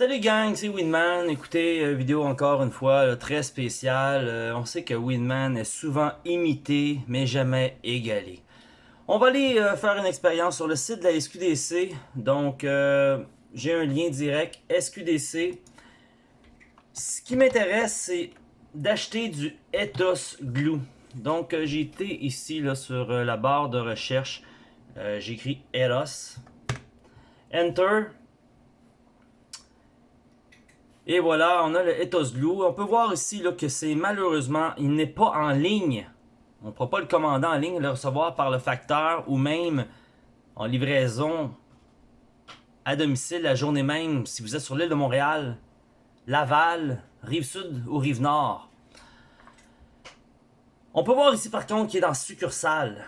Salut gang, c'est Winman. Écoutez, euh, vidéo encore une fois très spéciale. Euh, on sait que Winman est souvent imité, mais jamais égalé. On va aller euh, faire une expérience sur le site de la SQDC. Donc, j'ai un lien direct SQDC. Ce qui m'intéresse, c'est d'acheter du Ethos Glue. Donc, j'ai été ici là, sur la barre de recherche. J'ai écrit Ethos. Enter. Et voilà, on a le Ethos Glue. On peut voir ici là, que c'est malheureusement, il n'est pas en ligne. On ne pourra pas le commander en ligne, le recevoir par le facteur ou même en livraison à domicile la journée même si vous êtes sur l'île de Montréal, Laval, Rive-Sud ou Rive-Nord. On peut voir ici par contre qu'il est dans succursale.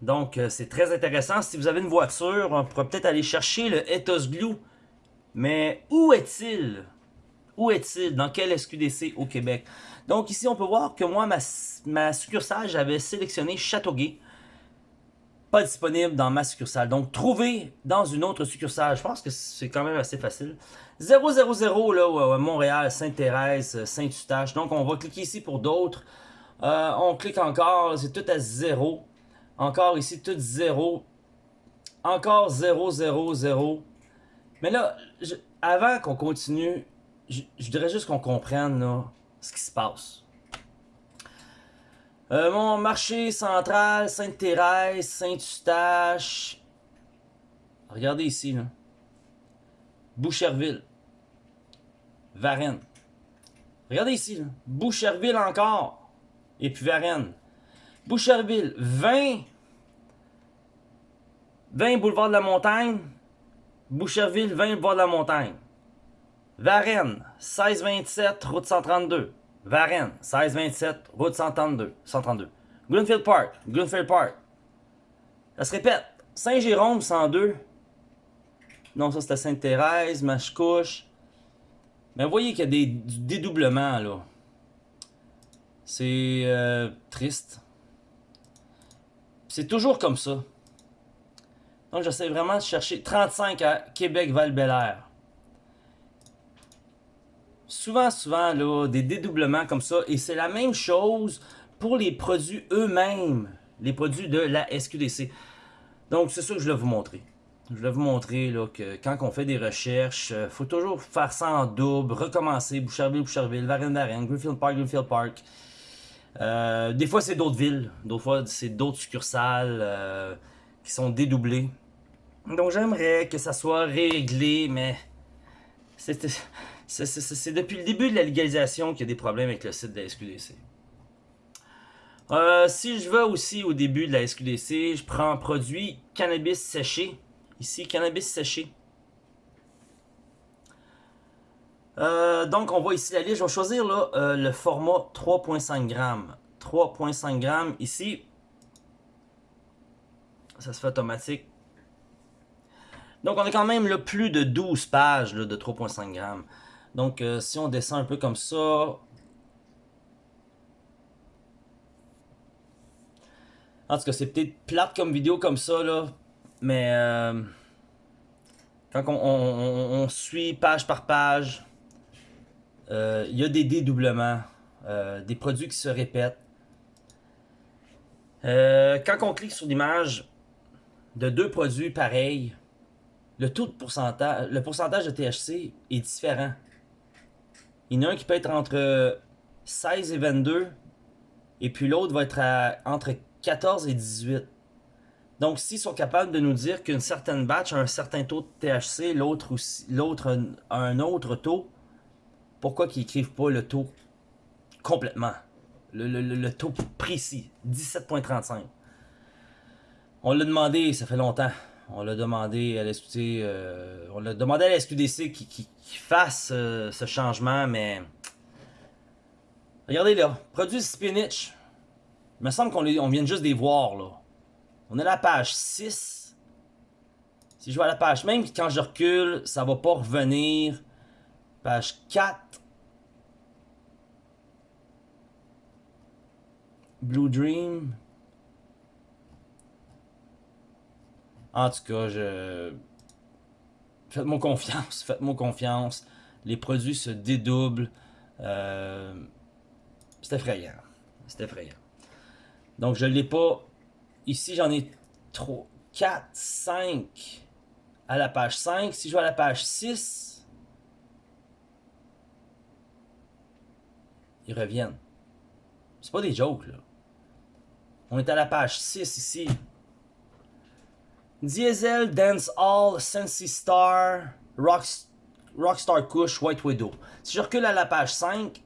Donc euh, c'est très intéressant. Si vous avez une voiture, on pourrait peut-être aller chercher le Ethos Glue. Mais où est-il? Où est-il? Dans quel SQDC au Québec? Donc ici, on peut voir que moi, ma, succursale, j'avais sélectionné Châteauguay. Pas disponible dans ma succursale. Donc, trouver dans une autre succursale, je pense que c'est quand même assez facile. 000, là, Montréal, Sainte-Thérèse, Saint-Eustache. Donc, on va cliquer ici pour d'autres. Euh, on clique encore, c'est tout à 0. Encore ici, tout 0. Encore 0, 0, 0. Mais là, avant qu'on continue, je, je voudrais juste qu'on comprenne là, ce qui se passe. Euh, mon marché central, Sainte-Thérèse, Saint-Eustache. Regardez ici, là. Boucherville. Varennes. Regardez ici, là. Boucherville encore. Et puis Varennes. Boucherville, 20. 20 boulevard de la Montagne. Boucherville, 20 boulevard de la Montagne. Varennes, 1627, route 132. Varennes, 1627, route 132. 132. Greenfield Park, Greenfield Park. Ça se répète. Saint-Jérôme, 102. Non, ça c'était Sainte-Thérèse, Machecouche. Mais vous voyez qu'il y a des, du dédoublement là. C'est euh, triste. C'est toujours comme ça. Donc j'essaie vraiment de chercher 35 à Québec-Val-Bélair souvent, souvent, là, des dédoublements comme ça. Et c'est la même chose pour les produits eux-mêmes. Les produits de la SQDC. Donc, c'est ça que je voulais vous montrer. Je voulais vous montrer là, que quand on fait des recherches, il faut toujours faire ça en double, recommencer, Boucherville, Boucherville, Varennes, Varennes, Greenfield Park, Greenfield Park. Euh, des fois, c'est d'autres villes. D'autres fois, c'est d'autres succursales euh, qui sont dédoublées. Donc, j'aimerais que ça soit réglé, mais c'est depuis le début de la légalisation qu'il y a des problèmes avec le site de la SQDC. Euh, si je vais aussi au début de la SQDC, je prends produit cannabis séché. Ici, cannabis séché. Euh, donc, on voit ici la liste. Je vais choisir euh, le format 3.5 grammes. 3.5 grammes ici. Ça se fait automatique. Donc, on a quand même plus de 12 pages de 3.5 grammes. Donc, euh, si on descend un peu comme ça. En tout cas, c'est peut-être plate comme vidéo comme ça, là. Mais euh, quand on, suit page par page, euh, il y a des dédoublements, des produits qui se répètent. Quand on clique sur l'image de deux produits pareils, le taux de pourcentage, de THC est différent. Il y en a un qui peut être entre 16 et 22, et puis l'autre va être entre 14 et 18. Donc, s'ils sont capables de nous dire qu'une certaine batch a un certain taux de THC, l'autre a un autre taux, pourquoi qu'ils écrivent pas le taux complètement? Le- le taux précis, 17.35. On l'a demandé, ça fait longtemps. On l'a demandé à la euh, on l'a demandé à SQDC qui, fasse euh, ce changement, mais regardez là, produit spinach. Il me semble qu'on on vient juste de les voir là. On est à la page 6. Si je vais à la page, même quand je recule, ça va pas revenir. Page 4. Blue Dream. En tout cas, je. Faites-moi confiance, faites-moi confiance. Les produits se dédoublent. Euh, c'est effrayant. C'est effrayant. Donc, je ne l'ai pas. Ici, j'en ai 3, 4, 5 à la page 5. Si je vais à la page 6, ils reviennent. C'est pas des jokes, là. On est à la page 6 ici. Diesel, Dance Hall, Sensi Star, Rock, Rockstar Kush, White Widow. Si je recule à la page 5,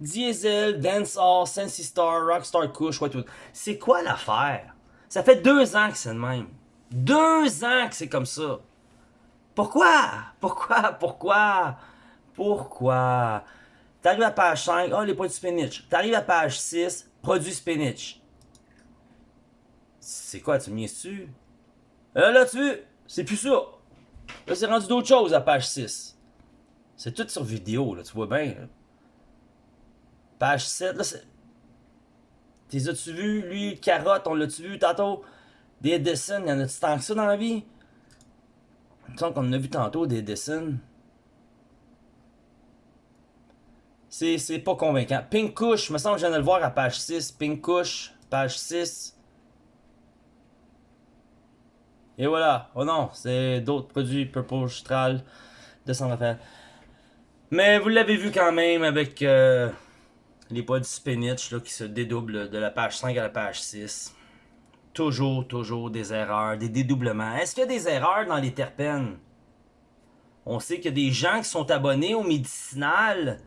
Diesel, Dancehall, Sensi Star, Rockstar Kush, White Widow. C'est quoi l'affaire? Ça fait deux ans que c'est le même. Deux ans que c'est comme ça. Pourquoi? Pourquoi? Pourquoi? Pourquoi? T'arrives à page 5, oh les produits spinach. T'arrives à page 6, produits spinach. C'est quoi, tu me tu euh, Là, tu veux, c'est plus ça. Là, c'est rendu d'autres choses à page 6. C'est tout sur vidéo, là, tu vois bien. Page 7, là, c'est... T'es as-tu vu? Lui, carotte, on l'a-tu vu tantôt? Des Edison, y en a-tu tant que ça dans la vie? Il me semble qu'on en a vu tantôt des Edison. C'est pas convaincant. Pink Kush, me semble que je viens de le voir à page 6. Pink Kush, page 6. Et voilà. Oh non, c'est d'autres produits Purple Stral de San Rafael. Mais vous l'avez vu quand même avec euh, les poids spinach là, qui se dédoublent de la page 5 à la page 6. Toujours, toujours des erreurs, des dédoublements. Est-ce qu'il y a des erreurs dans les terpènes? On sait qu'il y a des gens qui sont abonnés au médicinal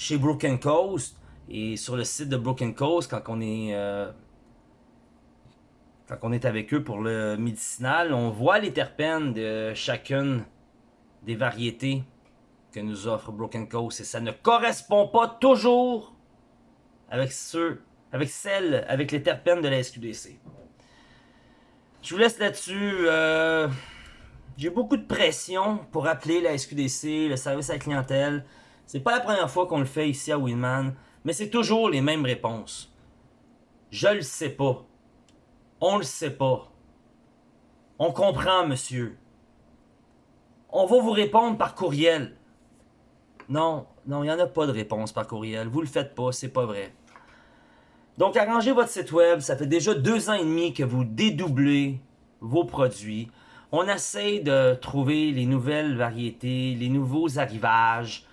chez Broken Coast et sur le site de Broken Coast quand on est euh, quand on est avec eux pour le médicinal, on voit les terpènes de chacune des variétés que nous offre Broken Coast et ça ne correspond pas toujours avec ceux avec celles avec les terpènes de la SQDC. Je vous laisse là-dessus. Euh, j'ai beaucoup de pression pour appeler la SQDC, le service à la clientèle. C'est pas la première fois qu'on le fait ici à Winman, mais c'est toujours les mêmes réponses. Je le sais pas. On le sait pas. On comprend, monsieur. On va vous répondre par courriel. Non, non, il n'y en a pas de réponse par courriel. Vous le faites pas, c'est pas vrai. Donc, arrangez votre site web. Ça fait déjà deux ans et demi que vous dédoublez vos produits. On essaie de trouver les nouvelles variétés, les nouveaux arrivages,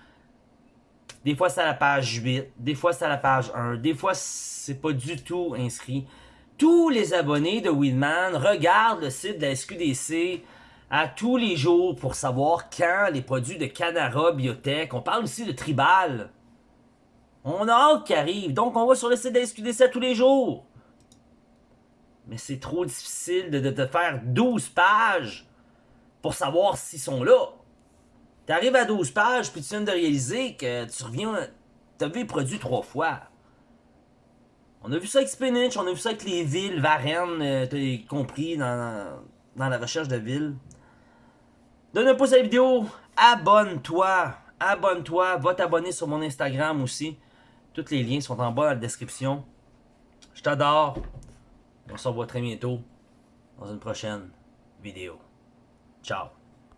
des fois, c'est à la page 8. Des fois, c'est à la page 1. Des fois, c'est pas du tout inscrit. Tous les abonnés de Winman regardent le site de la SQDC à tous les jours pour savoir quand les produits de Canara Biotech, on parle aussi de Tribal, on a hâte qui arrive. Donc, on va sur le site de la SQDC tous les jours. Mais c'est trop difficile de, de faire 12 pages pour savoir s'ils sont là. T'arrives à 12 pages, puis tu viens de réaliser que tu reviens... T'as vu les produits trois fois. On a vu ça avec Spinach, on a vu ça avec les villes, Varennes, euh, t'as compris dans, dans la recherche de villes. Donne un pouce à la vidéo, abonne-toi, abonne-toi, va t'abonner sur mon Instagram aussi. Tous les liens sont en bas dans la description. Je t'adore. On se revoit très bientôt dans une prochaine vidéo. Ciao.